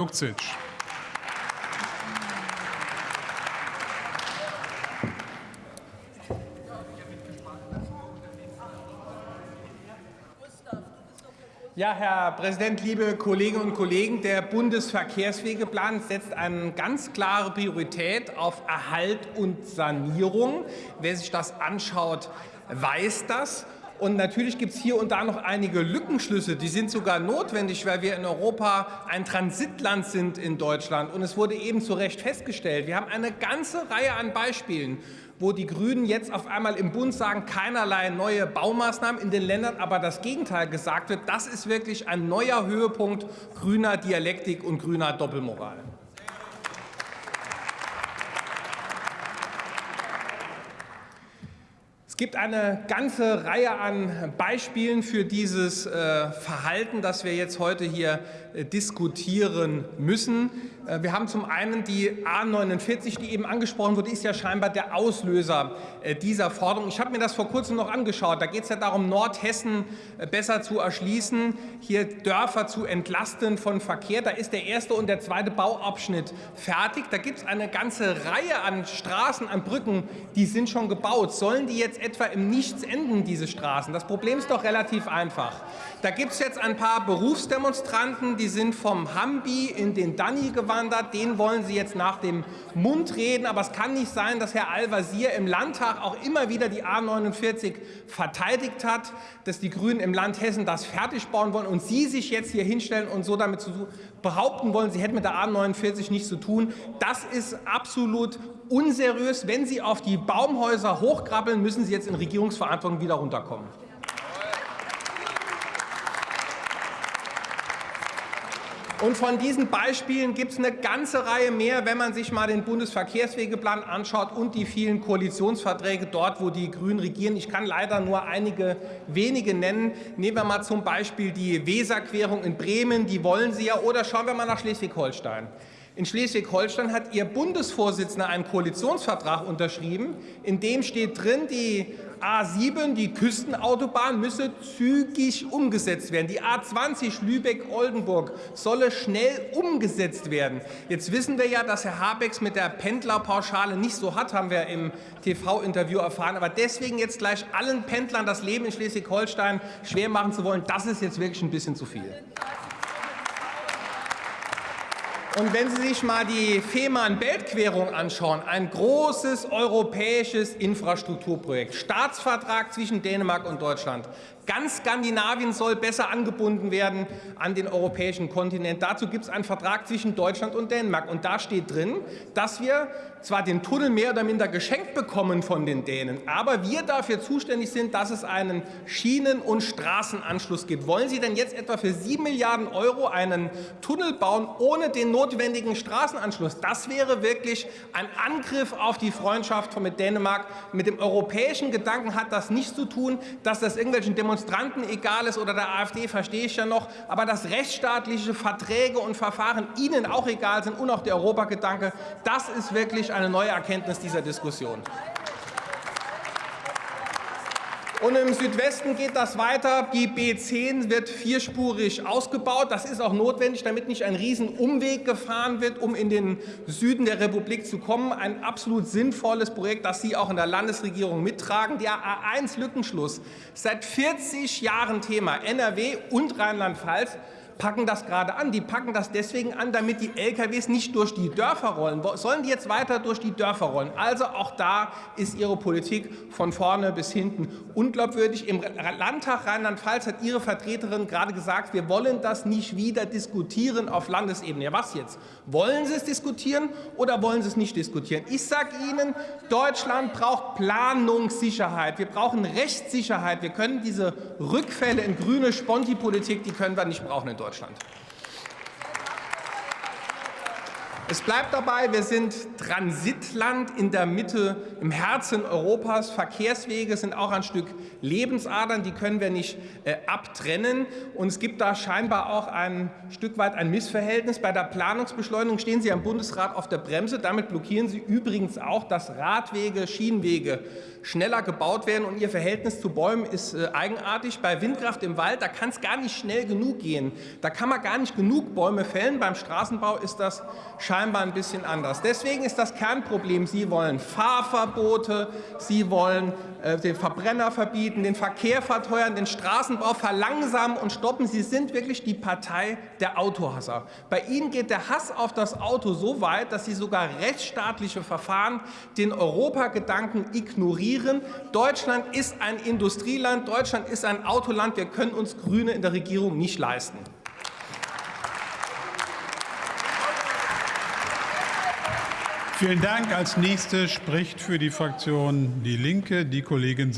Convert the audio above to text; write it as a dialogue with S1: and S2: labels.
S1: Luxic.
S2: Ja, Herr Präsident, liebe Kolleginnen und Kollegen, der Bundesverkehrswegeplan setzt eine ganz klare Priorität auf Erhalt und Sanierung. Wer sich das anschaut, weiß das. Und natürlich gibt es hier und da noch einige Lückenschlüsse, die sind sogar notwendig, weil wir in Europa ein Transitland sind in Deutschland. Und es wurde eben zu Recht festgestellt, wir haben eine ganze Reihe an Beispielen, wo die Grünen jetzt auf einmal im Bund sagen, keinerlei neue Baumaßnahmen in den Ländern, aber das Gegenteil gesagt wird. Das ist wirklich ein neuer Höhepunkt grüner Dialektik und grüner Doppelmoral. Gibt eine ganze Reihe an Beispielen für dieses äh, Verhalten, das wir jetzt heute hier äh, diskutieren müssen. Äh, wir haben zum einen die A 49, die eben angesprochen wurde, ist ja scheinbar der Auslöser äh, dieser Forderung. Ich habe mir das vor kurzem noch angeschaut. Da geht es ja darum, Nordhessen äh, besser zu erschließen, hier Dörfer zu entlasten von Verkehr. Da ist der erste und der zweite Bauabschnitt fertig. Da gibt es eine ganze Reihe an Straßen, an Brücken, die sind schon gebaut. Sollen die jetzt etwa im Nichts enden, diese Straßen? Das Problem ist doch relativ einfach. Da gibt es jetzt ein paar Berufsdemonstranten, die sind vom Hambi in den Danny gewandert. Den wollen sie jetzt nach dem Mund reden. Aber es kann nicht sein, dass Herr Al-Wazir im Landtag auch immer wieder die A 49 verteidigt hat, dass die Grünen im Land Hessen das fertig bauen wollen und Sie sich jetzt hier hinstellen und so damit zu behaupten wollen, Sie hätten mit der A 49 nichts zu tun. Das ist absolut unseriös. Wenn Sie auf die Baumhäuser hochkrabbeln, müssen Sie jetzt in Regierungsverantwortung wieder runterkommen. Und von diesen Beispielen gibt es eine ganze Reihe mehr, wenn man sich mal den Bundesverkehrswegeplan anschaut und die vielen Koalitionsverträge dort, wo die Grünen regieren. Ich kann leider nur einige wenige nennen. Nehmen wir mal zum Beispiel die Weserquerung in Bremen, die wollen Sie ja. Oder schauen wir mal nach Schleswig-Holstein. In Schleswig-Holstein hat Ihr Bundesvorsitzender einen Koalitionsvertrag unterschrieben, in dem steht drin, die A7, die Küstenautobahn, müsse zügig umgesetzt werden. Die A20 Lübeck-Oldenburg solle schnell umgesetzt werden. Jetzt wissen wir ja, dass Herr Habecks mit der Pendlerpauschale nicht so hat, haben wir im TV-Interview erfahren. Aber deswegen jetzt gleich allen Pendlern das Leben in Schleswig-Holstein schwer machen zu wollen, das ist jetzt wirklich ein bisschen zu viel. Und wenn Sie sich mal die Fehmarn-Belt-Querung anschauen, ein großes europäisches Infrastrukturprojekt, Staatsvertrag zwischen Dänemark und Deutschland, Ganz Skandinavien soll besser angebunden werden an den europäischen Kontinent. Dazu gibt es einen Vertrag zwischen Deutschland und Dänemark. Und da steht drin, dass wir zwar den Tunnel mehr oder minder geschenkt bekommen von den Dänen, aber wir dafür zuständig sind, dass es einen Schienen- und Straßenanschluss gibt. Wollen Sie denn jetzt etwa für 7 Milliarden Euro einen Tunnel bauen ohne den notwendigen Straßenanschluss? Das wäre wirklich ein Angriff auf die Freundschaft mit Dänemark. Mit dem europäischen Gedanken hat das nichts zu tun, dass das irgendwelchen Demonstrationen Demonstranten egal ist oder der AfD, verstehe ich ja noch, aber dass rechtsstaatliche Verträge und Verfahren Ihnen auch egal sind und auch der Europagedanke, das ist wirklich eine neue Erkenntnis dieser Diskussion. Und im Südwesten geht das weiter. Die B10 wird vierspurig ausgebaut. Das ist auch notwendig, damit nicht ein Riesenumweg gefahren wird, um in den Süden der Republik zu kommen. Ein absolut sinnvolles Projekt, das Sie auch in der Landesregierung mittragen. Der A1-Lückenschluss, seit 40 Jahren Thema, NRW und Rheinland-Pfalz packen das gerade an. Die packen das deswegen an, damit die LKWs nicht durch die Dörfer rollen. Sollen die jetzt weiter durch die Dörfer rollen? Also auch da ist Ihre Politik von vorne bis hinten unglaubwürdig. Im Landtag Rheinland-Pfalz hat Ihre Vertreterin gerade gesagt, wir wollen das nicht wieder diskutieren auf Landesebene. Ja, was jetzt? Wollen Sie es diskutieren oder wollen Sie es nicht diskutieren? Ich sage Ihnen, Deutschland braucht Planungssicherheit. Wir brauchen Rechtssicherheit. Wir können diese Rückfälle in grüne Sponti-Politik, die können wir nicht brauchen in Deutschland. Deutschland. Es bleibt dabei, wir sind Transitland in der Mitte, im Herzen Europas. Verkehrswege sind auch ein Stück Lebensadern, die können wir nicht äh, abtrennen. Und es gibt da scheinbar auch ein Stück weit ein Missverhältnis. Bei der Planungsbeschleunigung stehen Sie am Bundesrat auf der Bremse. Damit blockieren Sie übrigens auch, dass Radwege, Schienenwege schneller gebaut werden. Und Ihr Verhältnis zu Bäumen ist äh, eigenartig. Bei Windkraft im Wald, da kann es gar nicht schnell genug gehen. Da kann man gar nicht genug Bäume fällen. Beim Straßenbau ist das scheinbar ein bisschen anders. Deswegen ist das Kernproblem, Sie wollen Fahrverbote, Sie wollen äh, den Verbrenner verbieten, den Verkehr verteuern, den Straßenbau verlangsamen und stoppen. Sie sind wirklich die Partei der Autohasser. Bei Ihnen geht der Hass auf das Auto so weit, dass Sie sogar rechtsstaatliche Verfahren, den Europagedanken ignorieren. Deutschland ist ein Industrieland, Deutschland ist ein Autoland. Wir können uns Grüne in der Regierung nicht leisten.
S1: Vielen Dank. Als nächste spricht für die Fraktion Die Linke die Kollegin